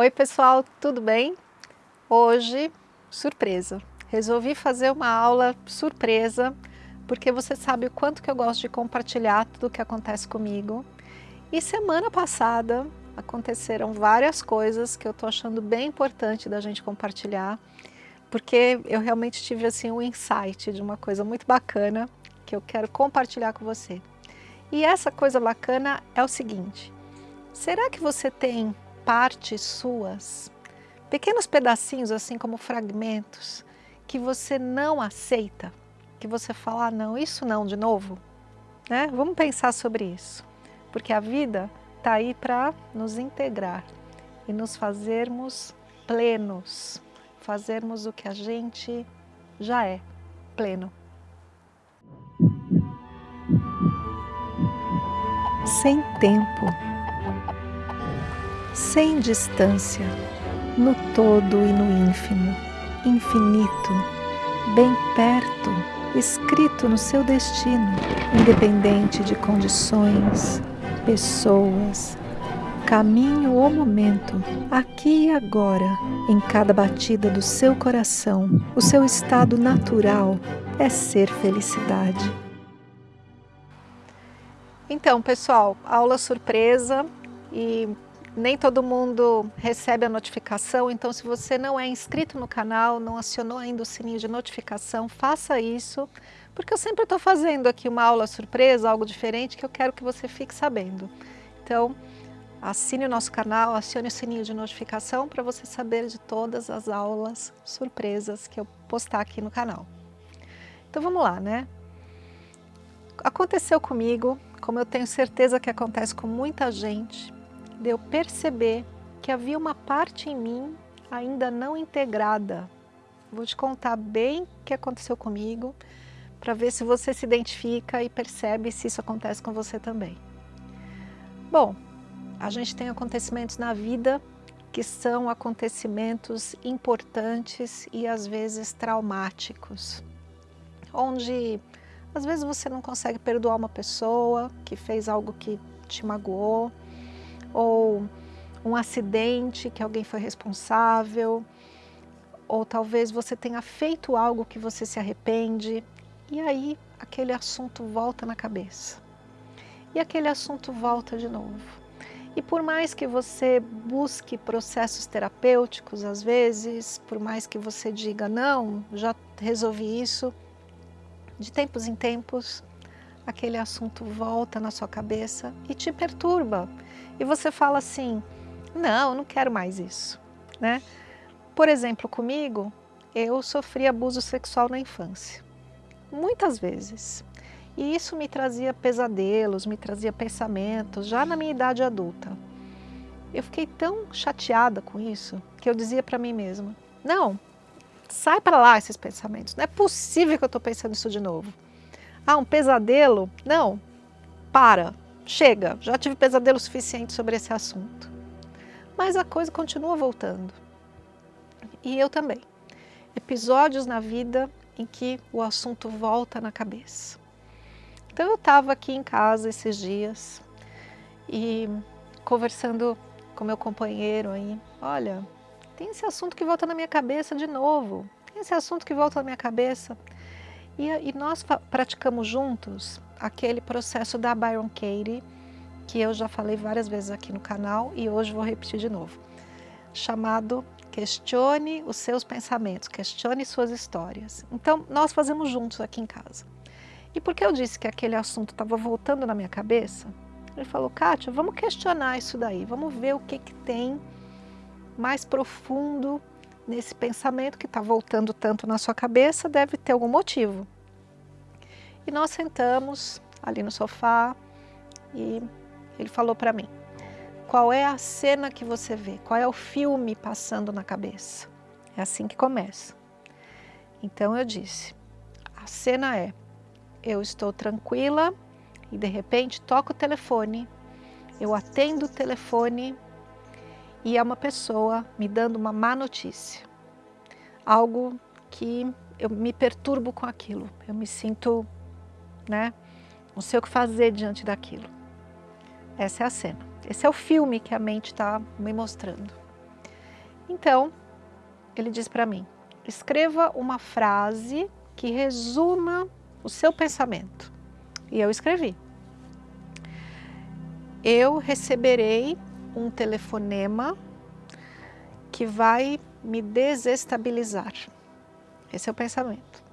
Oi pessoal, tudo bem? Hoje, surpresa, resolvi fazer uma aula surpresa porque você sabe o quanto que eu gosto de compartilhar tudo o que acontece comigo. E semana passada aconteceram várias coisas que eu tô achando bem importante da gente compartilhar, porque eu realmente tive assim um insight de uma coisa muito bacana que eu quero compartilhar com você. E essa coisa bacana é o seguinte, será que você tem partes suas, pequenos pedacinhos assim como fragmentos, que você não aceita, que você fala, ah, não, isso não de novo? Né? Vamos pensar sobre isso, porque a vida está aí para nos integrar e nos fazermos plenos, fazermos o que a gente já é, pleno. sem tempo, sem distância, no todo e no ínfimo, infinito, bem perto, escrito no seu destino, independente de condições, pessoas, caminho ou momento, aqui e agora, em cada batida do seu coração, o seu estado natural é ser felicidade. Então, pessoal, aula surpresa e nem todo mundo recebe a notificação, então se você não é inscrito no canal, não acionou ainda o sininho de notificação, faça isso, porque eu sempre estou fazendo aqui uma aula surpresa, algo diferente, que eu quero que você fique sabendo. Então, assine o nosso canal, acione o sininho de notificação para você saber de todas as aulas surpresas que eu postar aqui no canal. Então vamos lá, né? Aconteceu comigo como eu tenho certeza que acontece com muita gente, de eu perceber que havia uma parte em mim ainda não integrada. Vou te contar bem o que aconteceu comigo, para ver se você se identifica e percebe se isso acontece com você também. Bom, a gente tem acontecimentos na vida que são acontecimentos importantes e às vezes traumáticos, onde às vezes você não consegue perdoar uma pessoa que fez algo que te magoou, ou um acidente que alguém foi responsável, ou talvez você tenha feito algo que você se arrepende, e aí aquele assunto volta na cabeça. E aquele assunto volta de novo. E por mais que você busque processos terapêuticos, às vezes, por mais que você diga, não, já resolvi isso, de tempos em tempos, aquele assunto volta na sua cabeça e te perturba. E você fala assim, não, não quero mais isso. Né? Por exemplo, comigo, eu sofri abuso sexual na infância. Muitas vezes. E isso me trazia pesadelos, me trazia pensamentos, já na minha idade adulta. Eu fiquei tão chateada com isso, que eu dizia para mim mesma, não, Sai para lá esses pensamentos. Não é possível que eu estou pensando isso de novo. Ah, um pesadelo? Não. Para. Chega. Já tive pesadelo suficiente sobre esse assunto. Mas a coisa continua voltando. E eu também. Episódios na vida em que o assunto volta na cabeça. Então eu estava aqui em casa esses dias e conversando com meu companheiro aí, olha, tem esse assunto que volta na minha cabeça de novo, tem esse assunto que volta na minha cabeça. E, e nós praticamos juntos aquele processo da Byron Katie, que eu já falei várias vezes aqui no canal e hoje vou repetir de novo, chamado Questione os seus pensamentos, questione suas histórias. Então, nós fazemos juntos aqui em casa. E porque eu disse que aquele assunto estava voltando na minha cabeça, ele falou, Kátia, vamos questionar isso daí, vamos ver o que, que tem mais profundo nesse pensamento que está voltando tanto na sua cabeça, deve ter algum motivo. E nós sentamos ali no sofá e ele falou para mim, qual é a cena que você vê? Qual é o filme passando na cabeça? É assim que começa. Então eu disse, a cena é, eu estou tranquila e de repente toco o telefone, eu atendo o telefone e é uma pessoa me dando uma má notícia. Algo que eu me perturbo com aquilo, eu me sinto, né, não sei o que fazer diante daquilo. Essa é a cena. Esse é o filme que a mente está me mostrando. Então, ele diz para mim, escreva uma frase que resuma o seu pensamento. E eu escrevi. Eu receberei um telefonema que vai me desestabilizar. Esse é o pensamento.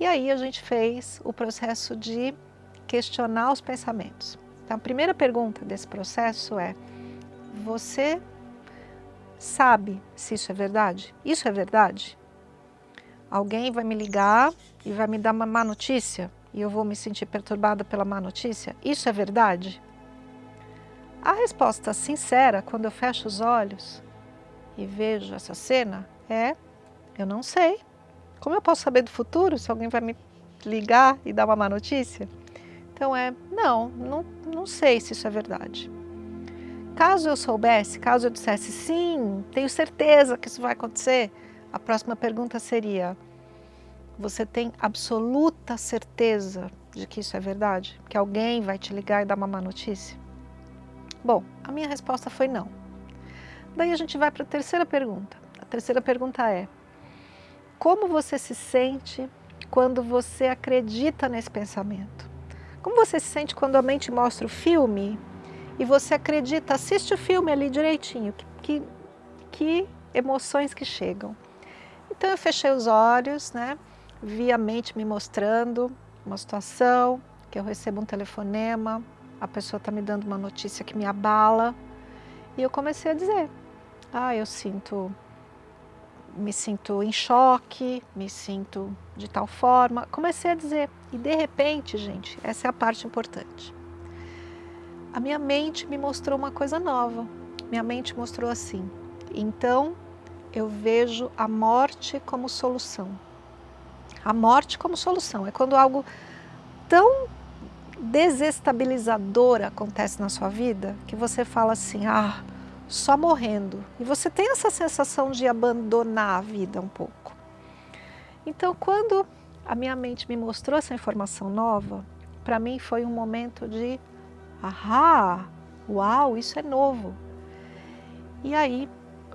E aí a gente fez o processo de questionar os pensamentos. Então, a primeira pergunta desse processo é, você sabe se isso é verdade? Isso é verdade? Alguém vai me ligar e vai me dar uma má notícia e eu vou me sentir perturbada pela má notícia? Isso é verdade? A resposta sincera, quando eu fecho os olhos e vejo essa cena, é eu não sei. Como eu posso saber do futuro se alguém vai me ligar e dar uma má notícia? Então é, não, não, não sei se isso é verdade. Caso eu soubesse, caso eu dissesse sim, tenho certeza que isso vai acontecer, a próxima pergunta seria, você tem absoluta certeza de que isso é verdade? Que alguém vai te ligar e dar uma má notícia? Bom, a minha resposta foi não. Daí a gente vai para a terceira pergunta. A terceira pergunta é, como você se sente quando você acredita nesse pensamento? Como você se sente quando a mente mostra o filme e você acredita, assiste o filme ali direitinho, que, que, emoções que chegam. Então eu fechei os olhos, né? vi a mente me mostrando uma situação, que eu recebo um telefonema, a pessoa está me dando uma notícia que me abala, e eu comecei a dizer, ah, eu sinto, me sinto em choque, me sinto de tal forma, comecei a dizer, e de repente, gente, essa é a parte importante, a minha mente me mostrou uma coisa nova. Minha mente mostrou assim, então eu vejo a morte como solução. A morte como solução, é quando algo tão desestabilizador acontece na sua vida, que você fala assim, ah, só morrendo. E você tem essa sensação de abandonar a vida um pouco. Então, quando a minha mente me mostrou essa informação nova, para mim foi um momento de Ahá, uau, isso é novo. E aí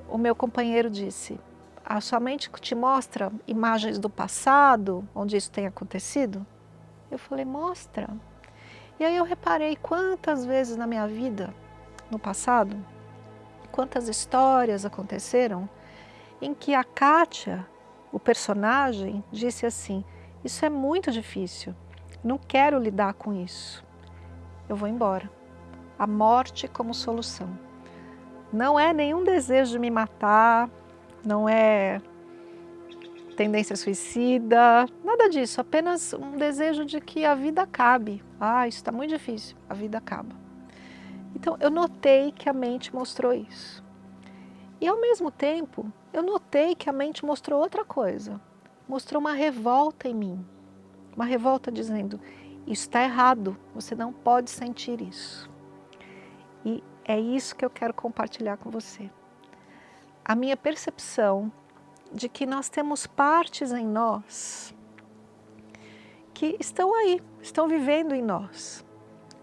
o meu companheiro disse, a sua mente te mostra imagens do passado, onde isso tem acontecido? Eu falei, mostra. E aí eu reparei quantas vezes na minha vida, no passado, quantas histórias aconteceram em que a Kátia, o personagem, disse assim, isso é muito difícil, não quero lidar com isso eu vou embora. A morte como solução. Não é nenhum desejo de me matar, não é tendência suicida, nada disso, apenas um desejo de que a vida acabe. Ah, isso está muito difícil, a vida acaba. Então, eu notei que a mente mostrou isso. E ao mesmo tempo, eu notei que a mente mostrou outra coisa. Mostrou uma revolta em mim. Uma revolta dizendo, isso está errado, você não pode sentir isso. E é isso que eu quero compartilhar com você. A minha percepção de que nós temos partes em nós que estão aí, estão vivendo em nós.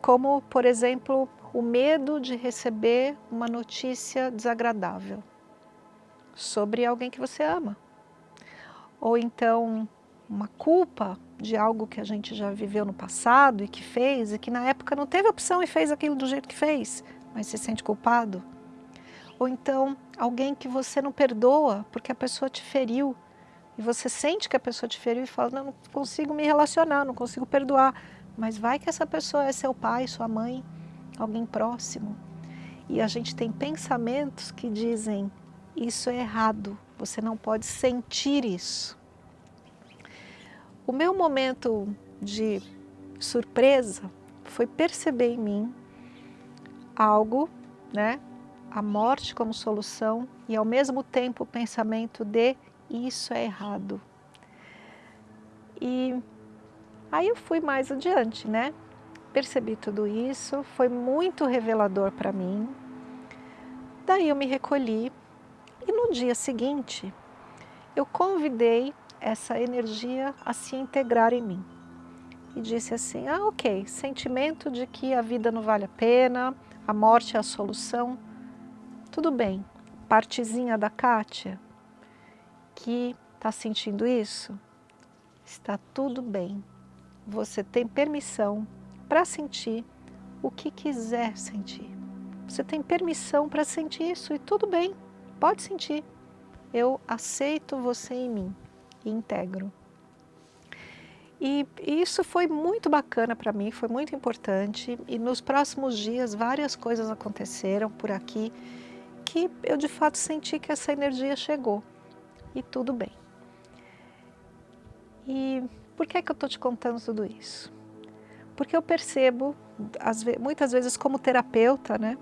Como, por exemplo, o medo de receber uma notícia desagradável sobre alguém que você ama. Ou então uma culpa de algo que a gente já viveu no passado e que fez, e que na época não teve opção e fez aquilo do jeito que fez, mas se sente culpado. Ou então alguém que você não perdoa porque a pessoa te feriu, e você sente que a pessoa te feriu e fala, não, não consigo me relacionar, não consigo perdoar. Mas vai que essa pessoa é seu pai, sua mãe, alguém próximo. E a gente tem pensamentos que dizem, isso é errado, você não pode sentir isso. O meu momento de surpresa foi perceber em mim algo, né, a morte como solução e ao mesmo tempo o pensamento de isso é errado. E aí eu fui mais adiante, né? Percebi tudo isso, foi muito revelador para mim. Daí eu me recolhi e no dia seguinte eu convidei essa energia a se integrar em mim. E disse assim, ah ok, sentimento de que a vida não vale a pena, a morte é a solução, tudo bem, partezinha da Kátia que está sentindo isso, está tudo bem. Você tem permissão para sentir o que quiser sentir. Você tem permissão para sentir isso e tudo bem, pode sentir. Eu aceito você em mim e integro. E isso foi muito bacana para mim, foi muito importante. E nos próximos dias várias coisas aconteceram por aqui que eu de fato senti que essa energia chegou. E tudo bem. E por que, é que eu estou te contando tudo isso? Porque eu percebo, muitas vezes como terapeuta, né?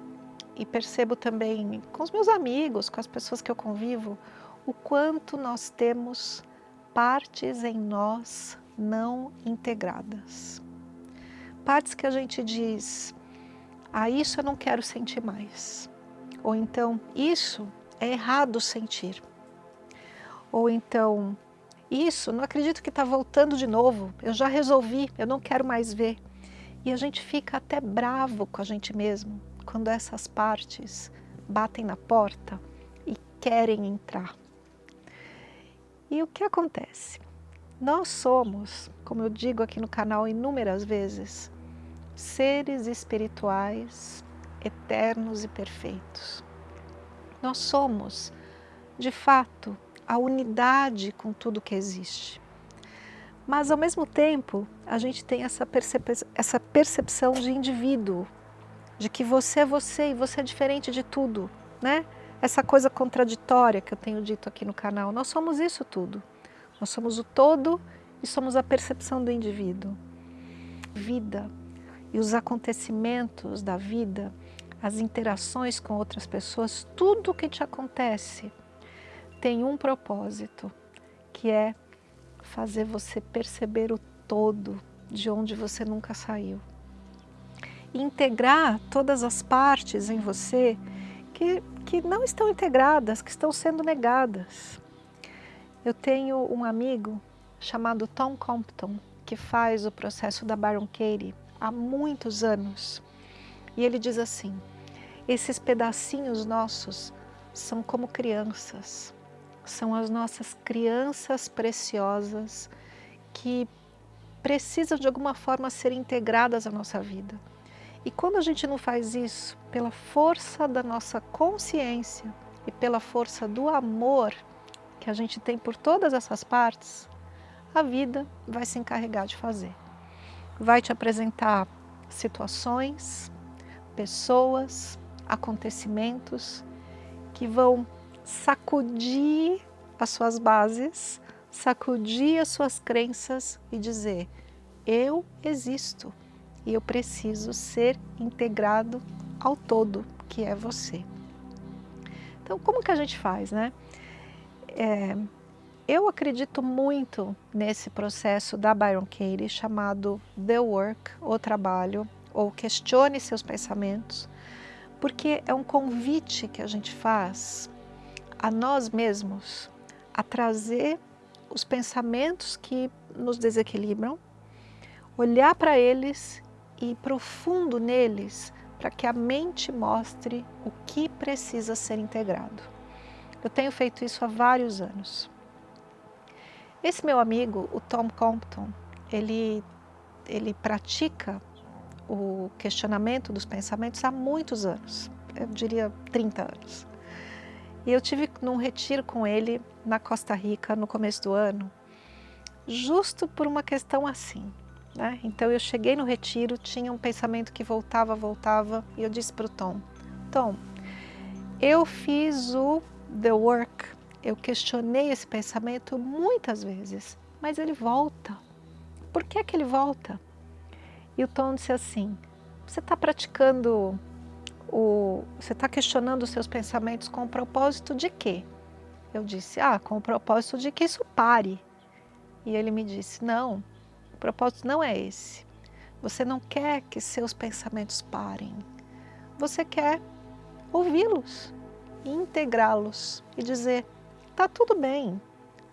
E percebo também com os meus amigos, com as pessoas que eu convivo, o quanto nós temos partes em nós não integradas. Partes que a gente diz, ah, isso eu não quero sentir mais. Ou então, isso é errado sentir. Ou então, isso, não acredito que está voltando de novo, eu já resolvi, eu não quero mais ver. E a gente fica até bravo com a gente mesmo, quando essas partes batem na porta e querem entrar. E o que acontece? Nós somos, como eu digo aqui no canal inúmeras vezes, seres espirituais eternos e perfeitos. Nós somos, de fato, a unidade com tudo que existe. Mas, ao mesmo tempo, a gente tem essa, percep essa percepção de indivíduo, de que você é você e você é diferente de tudo, né? Essa coisa contraditória que eu tenho dito aqui no canal, nós somos isso tudo. Nós somos o todo e somos a percepção do indivíduo. Vida e os acontecimentos da vida, as interações com outras pessoas, tudo o que te acontece tem um propósito, que é fazer você perceber o todo de onde você nunca saiu. Integrar todas as partes em você que, que não estão integradas, que estão sendo negadas. Eu tenho um amigo chamado Tom Compton, que faz o processo da Baron Katie há muitos anos. E ele diz assim, esses pedacinhos nossos são como crianças, são as nossas crianças preciosas que precisam de alguma forma ser integradas à nossa vida. E quando a gente não faz isso, pela força da nossa consciência e pela força do amor que a gente tem por todas essas partes, a vida vai se encarregar de fazer. Vai te apresentar situações, pessoas, acontecimentos que vão sacudir as suas bases, sacudir as suas crenças e dizer, eu existo e eu preciso ser integrado ao todo, que é você. Então, como que a gente faz, né? É, eu acredito muito nesse processo da Byron Katie chamado The Work, o trabalho, ou questione seus pensamentos, porque é um convite que a gente faz a nós mesmos a trazer os pensamentos que nos desequilibram, olhar para eles e ir profundo neles para que a mente mostre o que precisa ser integrado. Eu tenho feito isso há vários anos. Esse meu amigo, o Tom Compton, ele, ele pratica o questionamento dos pensamentos há muitos anos, eu diria 30 anos. E eu tive num retiro com ele na Costa Rica no começo do ano, justo por uma questão assim. Né? Então eu cheguei no retiro, tinha um pensamento que voltava, voltava, e eu disse para o Tom, Tom, eu fiz o the work, eu questionei esse pensamento muitas vezes, mas ele volta. Por que, é que ele volta? E o Tom disse assim, você está praticando, o, você está questionando os seus pensamentos com o propósito de quê? Eu disse, ah, com o propósito de que isso pare. E ele me disse, não, o propósito não é esse. Você não quer que seus pensamentos parem. Você quer ouvi-los integrá-los e dizer, tá tudo bem,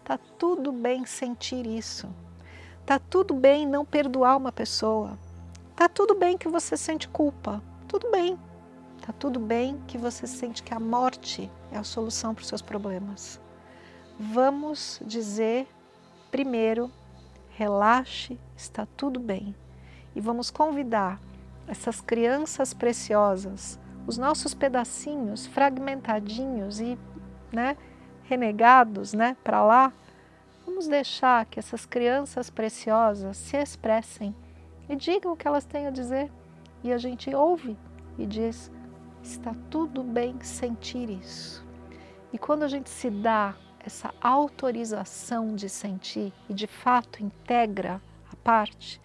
tá tudo bem sentir isso, tá tudo bem não perdoar uma pessoa, tá tudo bem que você sente culpa, tudo bem, tá tudo bem que você sente que a morte é a solução para os seus problemas. Vamos dizer primeiro, relaxe, está tudo bem. E vamos convidar essas crianças preciosas, os nossos pedacinhos fragmentadinhos e né, renegados né, para lá, vamos deixar que essas crianças preciosas se expressem e digam o que elas têm a dizer. E a gente ouve e diz, está tudo bem sentir isso. E quando a gente se dá essa autorização de sentir e de fato integra a parte,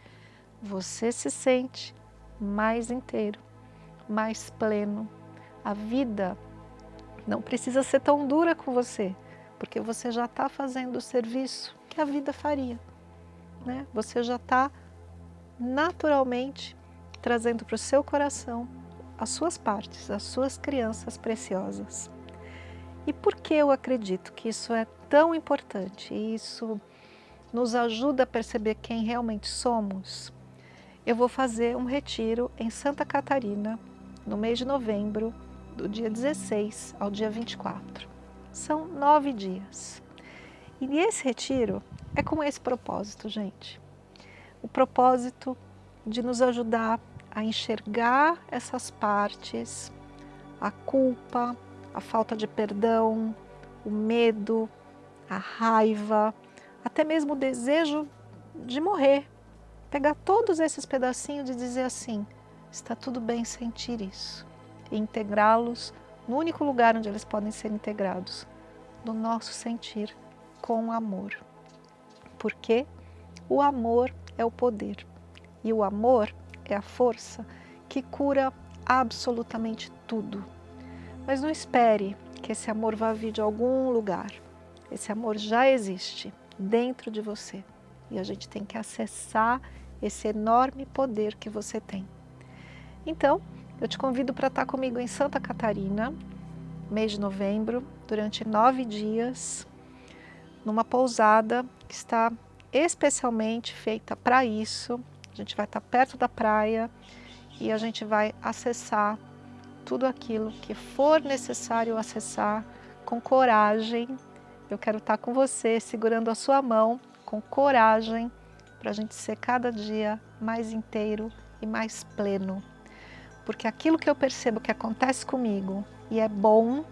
você se sente mais inteiro, mais pleno. A vida não precisa ser tão dura com você, porque você já está fazendo o serviço que a vida faria. Né? Você já está naturalmente trazendo para o seu coração as suas partes, as suas crianças preciosas. E por que eu acredito que isso é tão importante e isso nos ajuda a perceber quem realmente somos? Eu vou fazer um retiro em Santa Catarina no mês de novembro, do dia 16 ao dia 24. São nove dias. E esse retiro é com esse propósito, gente o propósito de nos ajudar a enxergar essas partes, a culpa, a falta de perdão, o medo, a raiva, até mesmo o desejo de morrer. Pegar todos esses pedacinhos e dizer assim, está tudo bem sentir isso. E integrá-los no único lugar onde eles podem ser integrados, no nosso sentir com amor. Porque o amor é o poder. E o amor é a força que cura absolutamente tudo. Mas não espere que esse amor vá vir de algum lugar. Esse amor já existe dentro de você. E a gente tem que acessar esse enorme poder que você tem. Então, eu te convido para estar comigo em Santa Catarina, mês de novembro, durante nove dias, numa pousada que está especialmente feita para isso. A gente vai estar perto da praia e a gente vai acessar tudo aquilo que for necessário acessar com coragem. Eu quero estar com você, segurando a sua mão, com coragem, para a gente ser cada dia mais inteiro e mais pleno. Porque aquilo que eu percebo que acontece comigo e é bom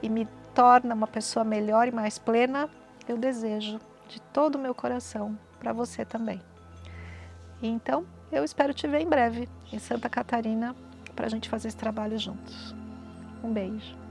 e me torna uma pessoa melhor e mais plena, eu desejo de todo o meu coração para você também. Então, eu espero te ver em breve em Santa Catarina para a gente fazer esse trabalho juntos. Um beijo.